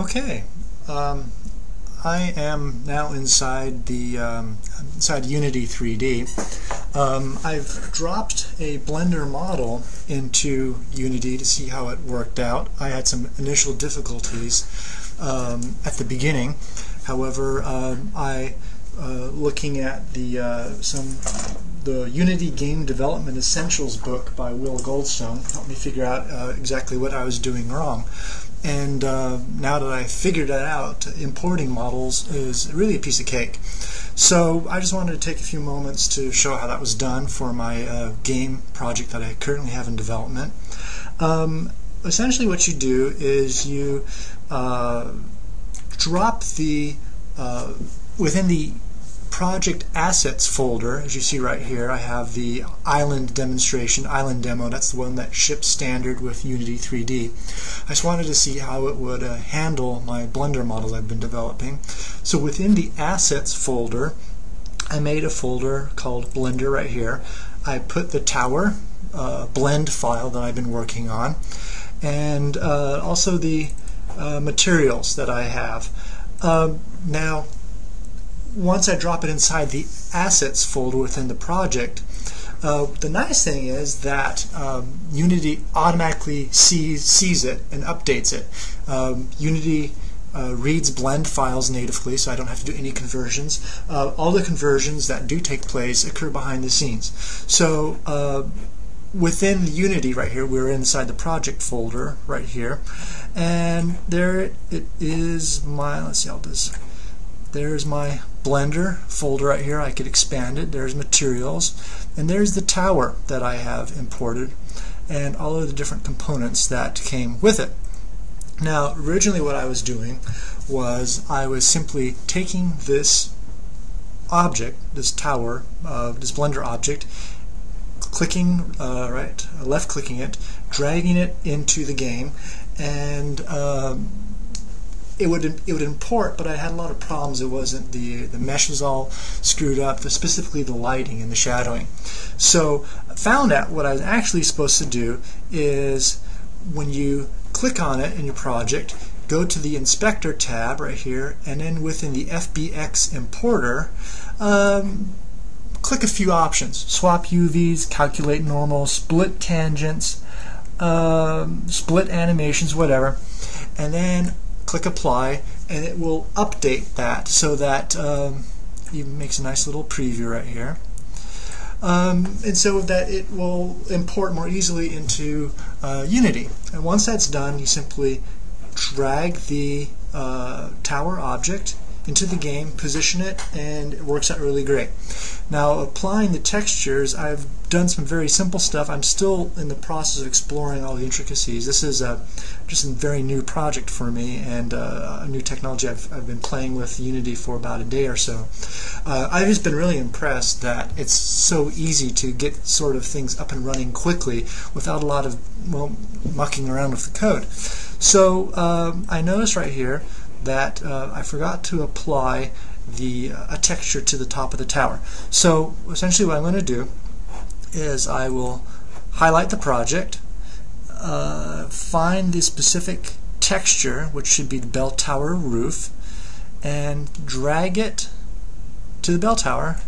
Okay, um, I am now inside the um, inside Unity 3D. Um, I've dropped a Blender model into Unity to see how it worked out. I had some initial difficulties um, at the beginning. However, um, I uh, looking at the uh, some the Unity Game Development Essentials book by Will Goldstone helped me figure out uh, exactly what I was doing wrong. And uh, now that I figured that out, importing models is really a piece of cake. So I just wanted to take a few moments to show how that was done for my uh, game project that I currently have in development. Um, essentially what you do is you uh, drop the, uh, within the project assets folder, as you see right here, I have the island demonstration, island demo. That's the one that ships standard with Unity 3D. I just wanted to see how it would uh, handle my Blender models I've been developing. So within the assets folder, I made a folder called Blender right here. I put the tower uh, blend file that I've been working on and uh, also the uh, materials that I have. Um, now, once I drop it inside the assets folder within the project, uh, the nice thing is that um, Unity automatically sees, sees it and updates it. Um, Unity uh, reads blend files natively, so I don't have to do any conversions. Uh, all the conversions that do take place occur behind the scenes. So uh, within Unity right here, we're inside the project folder right here, and there it is my, let's see, I'll just there's my Blender folder right here. I could expand it. There's materials. And there's the tower that I have imported and all of the different components that came with it. Now, originally what I was doing was I was simply taking this object, this tower, uh, this Blender object, clicking, uh, right, left clicking it, dragging it into the game, and um, it would it would import, but I had a lot of problems. It wasn't the the mesh was all screwed up, specifically the lighting and the shadowing. So I found out what I was actually supposed to do is when you click on it in your project, go to the Inspector tab right here, and then within the FBX importer, um, click a few options: swap UVs, calculate normal, split tangents, um, split animations, whatever, and then click apply and it will update that so that um, even makes a nice little preview right here. Um, and so that it will import more easily into uh, Unity. And once that's done you simply drag the uh, tower object into the game, position it, and it works out really great. Now applying the textures, I've done some very simple stuff. I'm still in the process of exploring all the intricacies. This is a, just a very new project for me and uh, a new technology I've, I've been playing with Unity for about a day or so. Uh, I've just been really impressed that it's so easy to get sort of things up and running quickly without a lot of well mucking around with the code. So um, I notice right here that uh, I forgot to apply the uh, a texture to the top of the tower. So essentially what I'm going to do is I will highlight the project, uh, find the specific texture, which should be the bell tower roof, and drag it to the bell tower,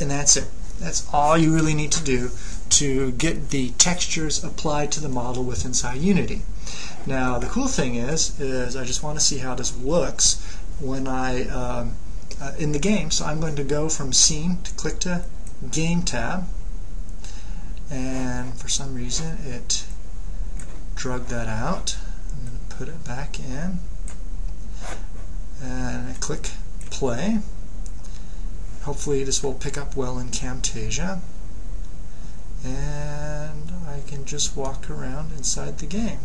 and that's it. That's all you really need to do to get the textures applied to the model with inside Unity. Now the cool thing is, is I just want to see how this looks when I um, uh, in the game. So I'm going to go from scene to click to game tab, and for some reason it drug that out. I'm going to put it back in, and I click play. Hopefully this will pick up well in Camtasia. And I can just walk around inside the game.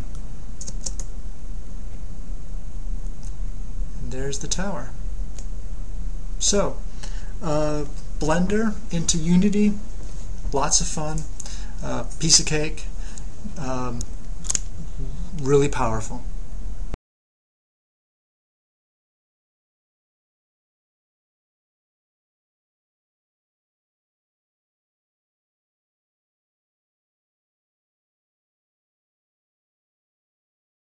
There's the tower. So, uh, Blender into Unity, lots of fun, uh, piece of cake, um, really powerful.